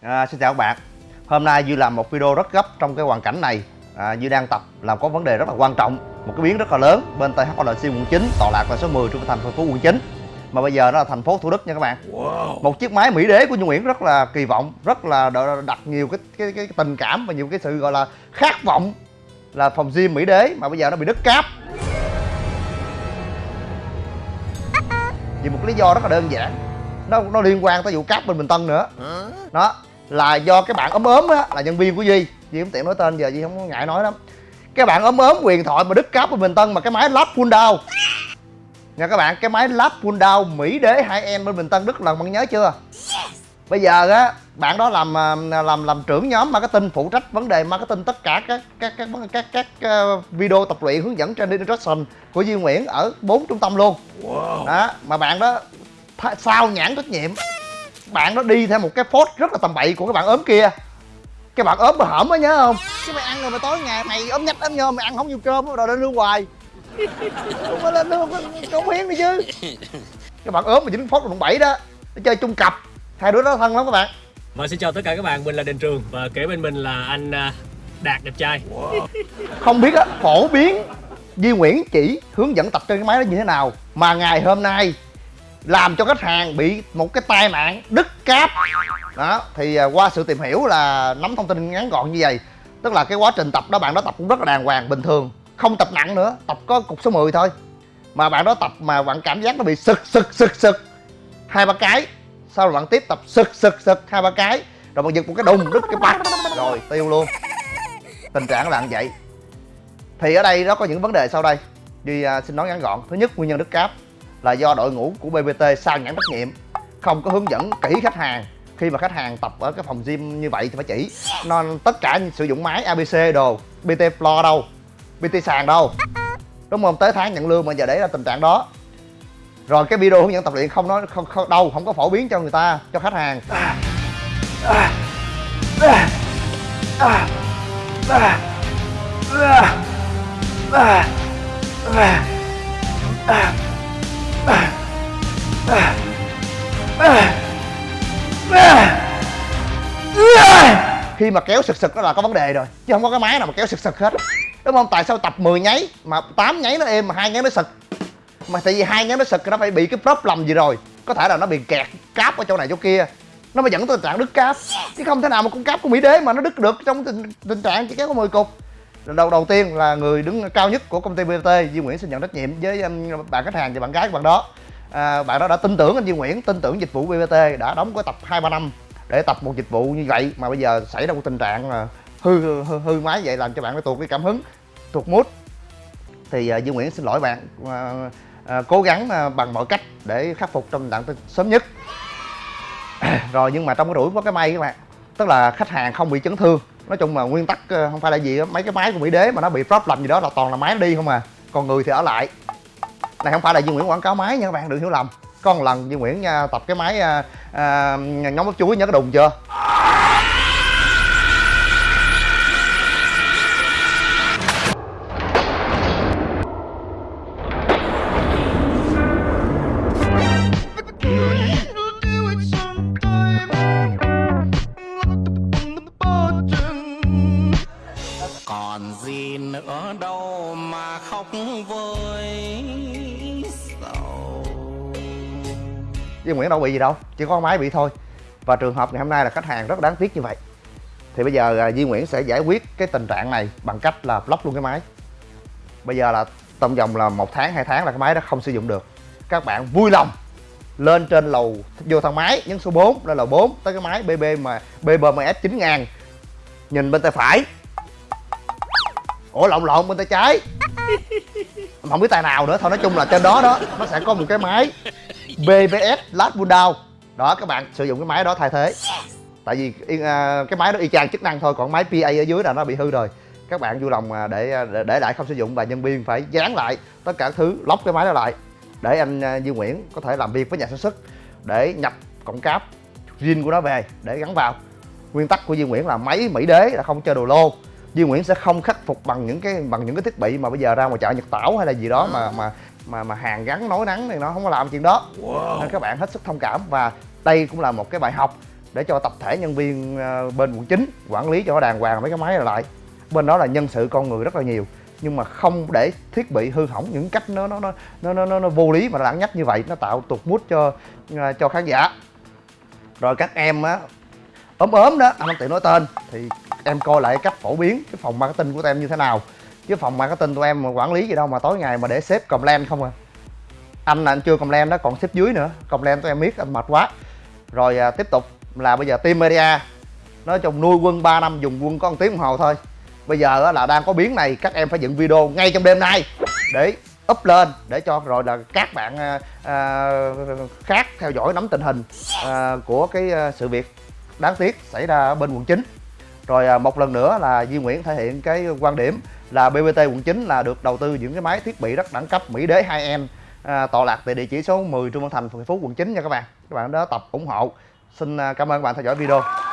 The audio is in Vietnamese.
À, xin chào các bạn. Hôm nay Duy làm một video rất gấp trong cái hoàn cảnh này. À, Duy đang tập làm có vấn đề rất là quan trọng Một cái biến rất là lớn bên THLC quận 9 Tọa lạc là số 10 trong thành phố quận 9 Mà bây giờ nó là thành phố Thủ Đức nha các bạn. Wow. Một chiếc máy Mỹ Đế của Duy Nguyễn rất là kỳ vọng Rất là đặt nhiều cái, cái, cái tình cảm và nhiều cái sự gọi là khát vọng Là phòng gym Mỹ Đế mà bây giờ nó bị đứt cáp. Vì một lý do rất là đơn giản. Nó nó liên quan tới vụ cáp bên bình tân nữa. Đó là do cái bạn ốm ốm á là nhân viên của duy. Duy không tiện nói tên giờ duy không có ngại nói lắm. Cái bạn ốm ốm quyền thoại mà đứt cáp bên bình tân mà cái máy lắp pull down. Nha các bạn cái máy lắp pull down mỹ đế hai em bên bình tân đức lần bạn nhớ chưa? Bây giờ á bạn đó làm à, làm làm trưởng nhóm marketing phụ trách vấn đề marketing tất cả các các các các các, các uh, video tập luyện hướng dẫn training instruction của Duy Nguyễn ở bốn trung tâm luôn. Wow. đó mà bạn đó sao nhãn trách nhiệm bạn nó đi theo một cái phốt rất là tầm bậy của cái bạn ốm kia. Cái bạn ốm mà hởm á nhớ không? Cái mày ăn rồi mày tối ngày mày ốm nhách ốm nhôm mày ăn không nhiều cơm rồi lên lương hoài. Không phải lên lương cống hiến đi chứ. Cái bạn ốm mà dính phốt đồng bảy đó nó chơi chung cặp. Hai đứa đó thân lắm các bạn. Và xin chào tất cả các bạn mình là đình trường và kế bên mình là anh à, đạt đẹp trai. Wow. không biết á phổ biến Di Nguyễn chỉ hướng dẫn tập trên cái máy đó như thế nào mà ngày hôm nay làm cho khách hàng bị một cái tai nạn đứt cáp. Đó, thì à, qua sự tìm hiểu là nắm thông tin ngắn gọn như vậy, tức là cái quá trình tập đó, bạn đó tập cũng rất là đàng hoàng, bình thường, không tập nặng nữa, tập có cục số 10 thôi. Mà bạn đó tập mà bạn cảm giác nó bị sực sực sực sực, hai ba cái, sau rồi bạn tiếp tập sực sực sực, hai ba cái, rồi bạn giật một cái đùng, đứt cái bạc rồi tiêu luôn. Tình trạng là như vậy. Thì ở đây nó có những vấn đề sau đây, Duy à, xin nói ngắn gọn. Thứ nhất, nguyên nhân đứt cáp là do đội ngũ của BBT sao nhãn trách nhiệm không có hướng dẫn kỹ khách hàng. Khi mà khách hàng tập ở cái phòng gym như vậy thì phải chỉ. Nên tất cả sử dụng máy ABC đồ BT floor đâu BT sàn đâu. Đúng không? Tới tháng nhận lương mà giờ để là tình trạng đó. Rồi cái video hướng dẫn tập luyện không nói không, không đâu không có phổ biến cho người ta cho khách hàng. À, à, à, à, à, à, à, à khi mà kéo sực sực đó là có vấn đề rồi chứ không có cái máy nào mà kéo sực sực hết. Đúng không? Tại sao tập 10 nháy mà 8 nháy nó êm mà hai nháy nó sực? Mà tại vì hai nháy nó sực nó phải bị cái problem gì rồi. Có thể là nó bị kẹt cáp ở chỗ này chỗ kia. Nó mới dẫn tới tình trạng đứt cáp. Chứ không thể nào mà con cáp của mỹ đế mà nó đứt được trong tình, tình trạng chỉ kéo có 10 cục đầu đầu tiên là người đứng cao nhất của công ty BT Duy Nguyễn xin nhận trách nhiệm với um, bạn khách hàng và bạn gái của bạn đó. À, bạn đó đã tin tưởng anh Duy Nguyễn tin tưởng dịch vụ BBT đã đóng có tập hai ba năm để tập một dịch vụ như vậy mà bây giờ xảy ra một tình trạng là hư hư, hư, máy vậy làm cho bạn phải tuột cái cảm hứng tuột mút thì uh, Duy Nguyễn xin lỗi bạn uh, uh, cố gắng uh, bằng mọi cách để khắc phục trong đoạn sớm nhất. Rồi nhưng mà trong cái rủi có cái may các bạn tức là khách hàng không bị chấn thương nói chung là nguyên tắc ờ, không phải là gì mấy cái máy của mỹ đế mà nó bị problem gì đó là toàn là máy đi không à còn người thì ở lại. Này không phải là Duy Nguyễn quảng cáo máy nha các bạn đừng hiểu lầm. Có một lần Duy Nguyễn nha, tập cái máy ờ, à, à, nhóm bắp chuối nhớ cái đùng chưa? Mà khóc Duy Nguyễn đâu bị gì đâu, chỉ có máy bị thôi. Và trường hợp ngày hôm nay là khách hàng rất đáng tiếc như vậy. Thì bây giờ à, Duy Nguyễn sẽ giải quyết cái tình trạng này bằng cách là block luôn cái máy. Bây giờ là trong vòng là một tháng, hai tháng là cái máy đó không sử dụng được. Các bạn vui lòng lên trên lầu, vô thang máy, nhấn số 4 lên lầu 4 tới cái máy BB mà BBMS 9000 nhìn bên tay phải. Ủa, lộn lộn, bên tay trái không biết tay nào nữa, thôi nói chung là trên đó đó, nó sẽ có một cái máy BBS last window đó, các bạn sử dụng cái máy đó thay thế. Tại vì à, cái máy đó y chang chức năng thôi, còn máy PA ở dưới là nó bị hư rồi. Các bạn vui lòng à, à, để để lại không sử dụng và nhân viên phải dán lại tất cả thứ, lóc cái máy đó lại. Để anh Duy Nguyễn có thể làm việc với nhà sản xuất để nhập cổng cáp zin của nó về để gắn vào. Nguyên tắc của Duy Nguyễn là máy Mỹ đế là không chơi đồ lô. Duy Nguyễn sẽ không khắc phục bằng những cái bằng những cái thiết bị mà bây giờ ra ngoài chợ Nhật Tảo hay là gì đó mà mà mà mà hàng gắn nối nắng thì nó không có làm chuyện đó. Wow. nên các bạn hết sức thông cảm và đây cũng là một cái bài học để cho tập thể nhân viên ờ, bên quận 9 quản lý cho đàng hoàng mấy cái máy này lại. Bên đó là nhân sự con người rất là nhiều nhưng mà không để thiết bị hư hỏng những cách nó nó nó nó nó, nó, nó vô lý mà lãng nhách như vậy nó tạo tụt mút cho ờ, cho khán giả. Rồi các em á ốm ốm đó anh không tiện nói tên thì em coi lại cách phổ biến cái phòng marketing của tụi em như thế nào. Chứ phòng marketing tụi em mà quản lý gì đâu mà tối ngày mà để xếp complain không à. Anh là anh chưa complain đó còn xếp dưới nữa. Complain tụi em biết anh mệt quá. Rồi à, tiếp tục là bây giờ team media. Nói chung nuôi quân 3 năm dùng quân có một tiếng đồng hồ thôi. Bây giờ là đang có biến này các em phải dựng video ngay trong đêm nay. Để up lên để cho rồi là các bạn à, à khác theo dõi nắm tình hình à, của cái à, sự việc đáng tiếc xảy ra ở bên quận 9 rồi à, một lần nữa là Duy Nguyễn thể hiện cái quan điểm là BBT quận 9 là được đầu tư những cái máy thiết bị rất đẳng cấp Mỹ đế 2M, à, tọa lạc tại địa chỉ số 10 Trương Văn Thành, phường Phú, quận 9 nha các bạn. Các bạn đó tập ủng hộ. Xin à, cảm ơn các bạn theo dõi video.